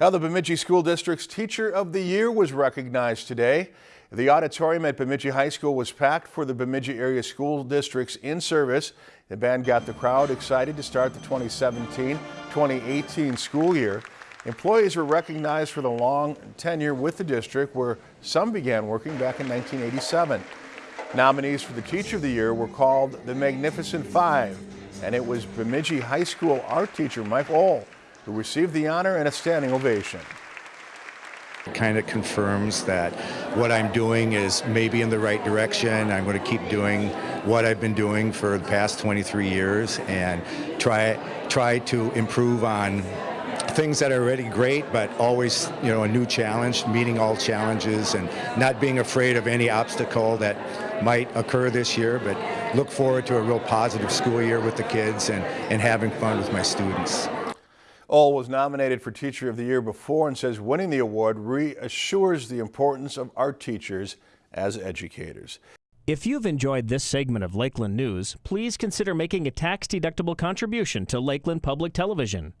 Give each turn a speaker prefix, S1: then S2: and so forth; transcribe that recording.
S1: Now, the Bemidji School District's Teacher of the Year was recognized today. The auditorium at Bemidji High School was packed for the Bemidji area school districts in service. The band got the crowd excited to start the 2017-2018 school year. Employees were recognized for the long tenure with the district where some began working back in 1987. Nominees for the Teacher of the Year were called the Magnificent Five, and it was Bemidji High School art teacher Mike Ohl who received the honor and a standing ovation.
S2: It kind of confirms that what I'm doing is maybe in the right direction. I'm going to keep doing what I've been doing for the past 23 years and try try to improve on things that are already great, but always, you know, a new challenge, meeting all challenges and not being afraid of any obstacle that might occur this year, but look forward to a real positive school year with the kids and, and having fun with my students.
S1: Ohl was nominated for Teacher of the Year before and says winning the award reassures the importance of art teachers as educators.
S3: If you've enjoyed this segment of Lakeland News, please consider making a tax-deductible contribution to Lakeland Public Television.